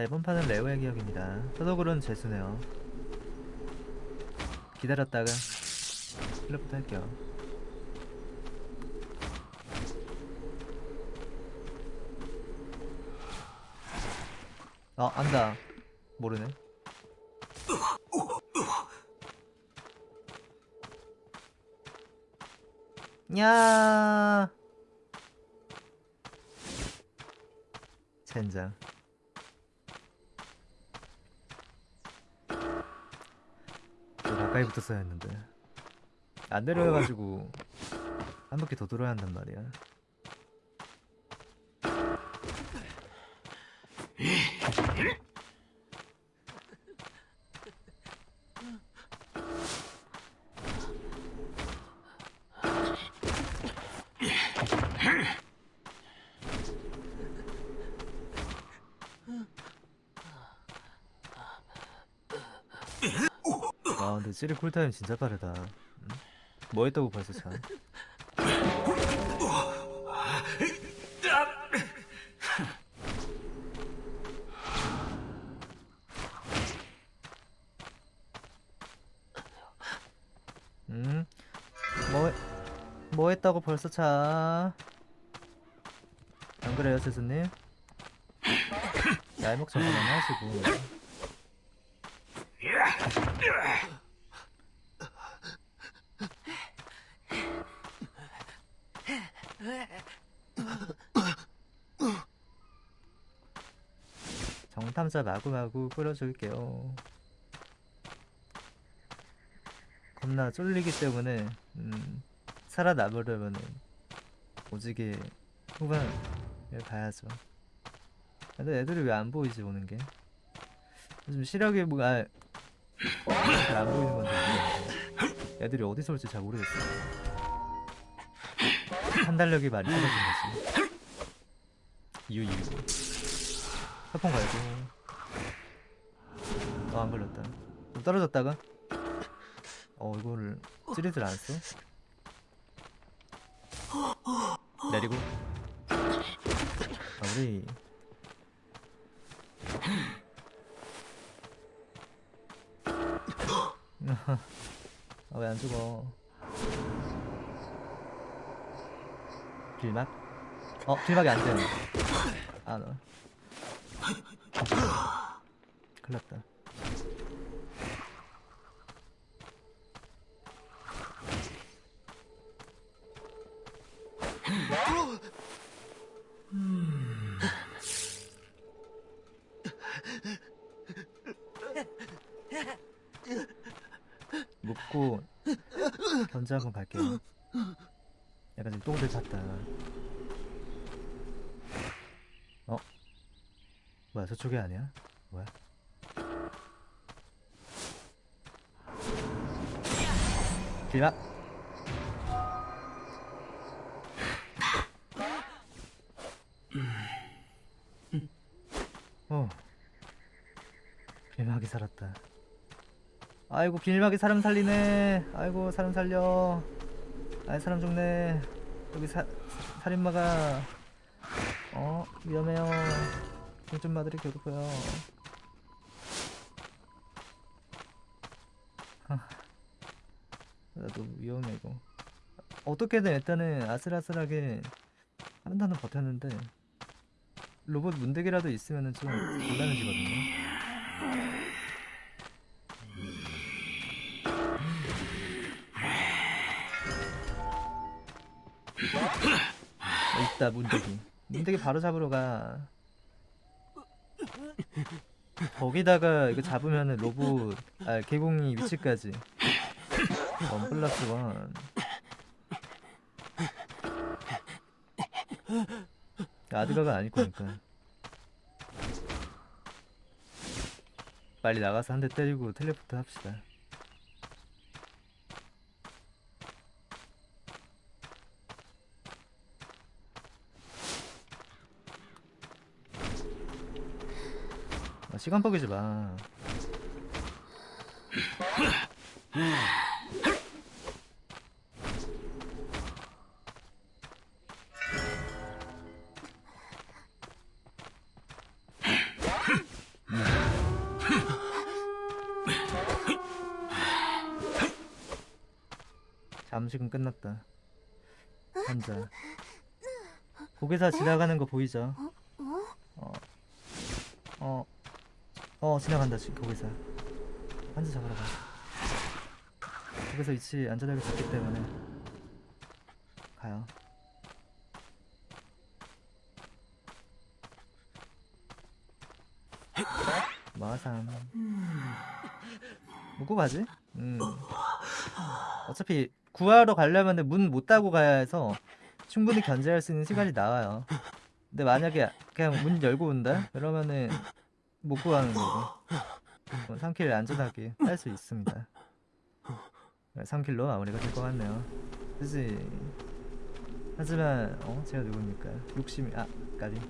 자 이번 판은 레오의 기억입니다. 서독으로는 재수네요. 기다렸다가 플랫부터 할게요. 아 안다. 모르네. 야! 젠장 더 가까이 붙었어야 했는데. 안 내려가지고 한 바퀴 더 돌아야 한단 말이야 아 근데 찌리 쿨타임 진짜 빠르다 응? 뭐 했다고 벌써 참 음? 뭐, 해- 뭐 했다고 벌써 차? 안 그래요, 스스님? 얄먹 좀 그만하시고. 정탐자 마구마구 끌어줄게요. 겁나 쫄리기 때문에 음, 살아남으려면은 오지게 후반을 가야죠. 근데 애들이 왜 안 보이지 오는 게? 요즘 시력이 뭐가 잘 안 보이는 건데. 애들이 어디서 올지 잘 모르겠어. 판단력이 많이 떨어진 거지. 이유 이유. 협폰 가야지. 어안 걸렸다. 좀 떨어졌다가 어 이거를 찌르질 않았어? 내리고 마무리 아 왜안 죽어? 길막? 어 길막이 안 되네. 아 너. 큰일 났다 묶고 견제 한번 갈게요 약간 지금 똥들 찼다 어? 뭐야 저쪽이 아니야? 뭐야? 길막 어 길막이 살았다 아이고 길막이 사람 살리네. 아이고 사람 살려. 아이 사람 죽네. 여기 사, 살인마가. 어 위험해요. 중전마들이 괴롭혀요. 하, 나도 위험해 이거. 어떻게든 일단은 아슬아슬하게 한 단은 버텼는데 로봇 문대기라도 있으면은 좀 곤란해지거든요 어, 있다 문대기 문대기 바로 잡으러 가. 거기다가 이거 잡으면은 로봇 아 개공이 위치까지. 원 플러스 원. 아드가가 아닐 거니까. 빨리 나가서 한 대 때리고 텔레포트 합시다 시간 버기지 마. 잠식은 끝났다. 혼자. 고개사 지나가는 거 보이죠? 어, 어, 어 지나간다 지 고개사. 환자 잡으러 가. 고개사 위치 안전하게 잡기 때문에 가요. 마삼. 뭐고 가지? 음. 어차피 구하러 가려면 문못 닫고 가야 해서 충분히 견제할 수 있는 시간이 나와요. 근데 만약에 그냥 문 열고 온다? 그러면은 못 구하는 거고. 3킬 안전하게 할 수 있습니다. 3킬로 마무리가 될 것 같네요. 그지? 하지만 어 제가 누굽니까? 욕심이 아 까비.